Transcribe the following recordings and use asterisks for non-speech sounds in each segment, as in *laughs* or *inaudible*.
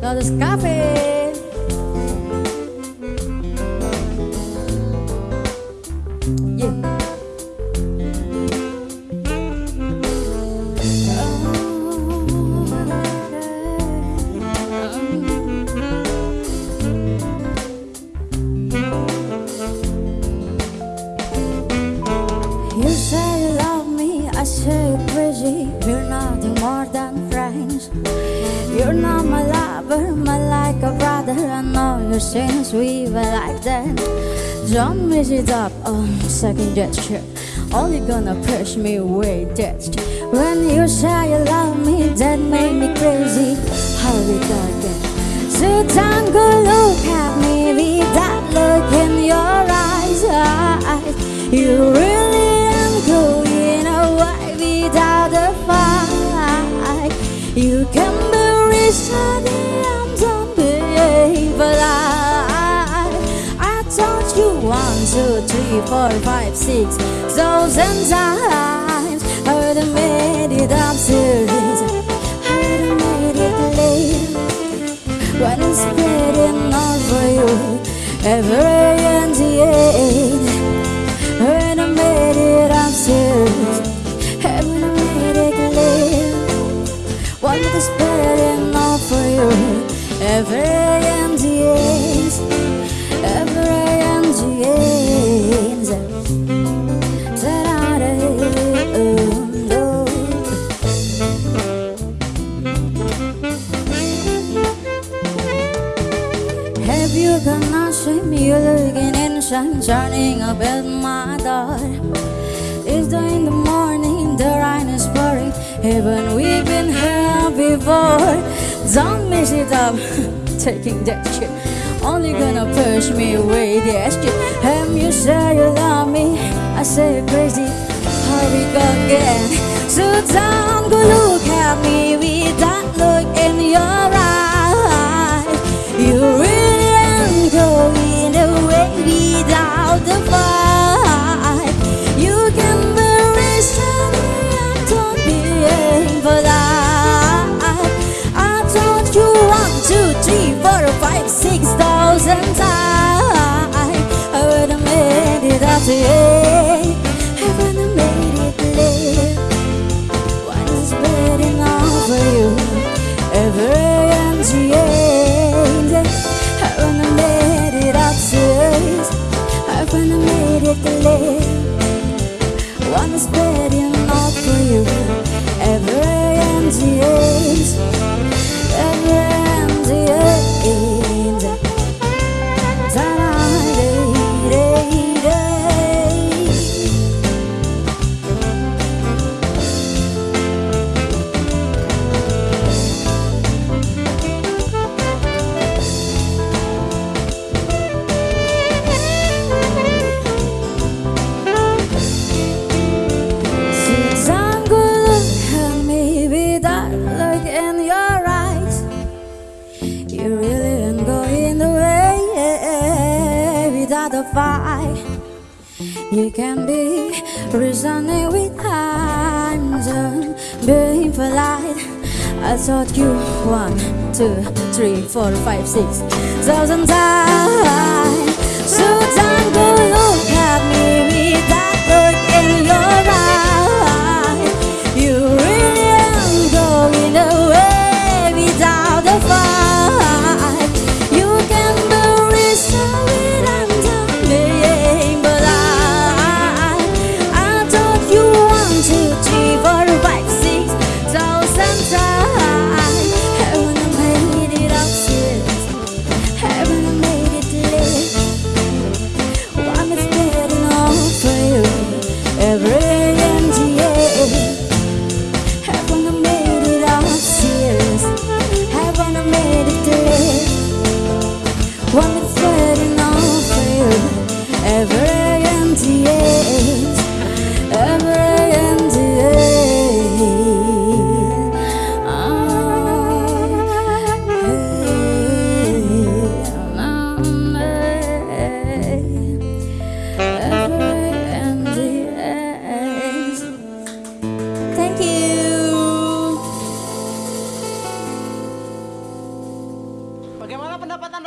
Todo es café. Nothing more than friends. You're not my lover, my like a brother. I know your sins, we were like that. Don't mess it up on second gesture. Only gonna push me away, that's When you say you love me, that made me crazy. How we got that? So down, go look at me that look in your eyes. You really You can be rich ready, I'm done being but I, I told you one, two, three, four, five, six thousand times. I have made it up serious. I have made it clear when it's on for you. Every End the end. Have you gonna see me looking inside, shining up at my door? It's two in the morning, the rain is pouring. Haven't we been here before? Don't up, *laughs* taking that shit. Only gonna push me away, that shit. Have you say you love me? I say crazy. Hurry, go again. So don't go look at you. I made it clear. What is waiting over you? Every empty end. I wanna made it up to I made it clear. One is waiting for you. Every empty end. Every fight. You can be reasoning with times and being polite. I taught you one, two, three, four, five, six thousand times.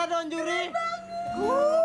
dong juri.